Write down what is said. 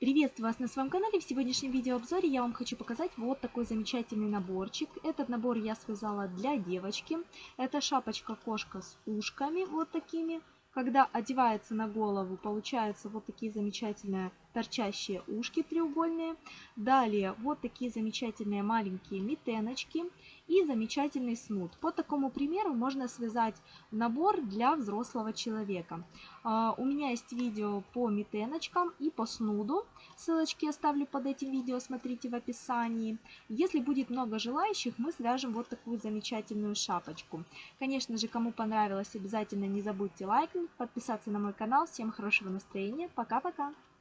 Приветствую вас на своем канале. В сегодняшнем видеообзоре я вам хочу показать вот такой замечательный наборчик. Этот набор я связала для девочки. Это шапочка-кошка с ушками вот такими. Когда одевается на голову, получаются вот такие замечательные торчащие ушки треугольные. Далее вот такие замечательные маленькие метеночки и замечательный снуд. По такому примеру можно связать набор для взрослого человека. А, у меня есть видео по метеночкам и по снуду. Ссылочки оставлю под этим видео, смотрите в описании. Если будет много желающих, мы свяжем вот такую замечательную шапочку. Конечно же, кому понравилось, обязательно не забудьте лайкнуть, подписаться на мой канал. Всем хорошего настроения. Пока-пока!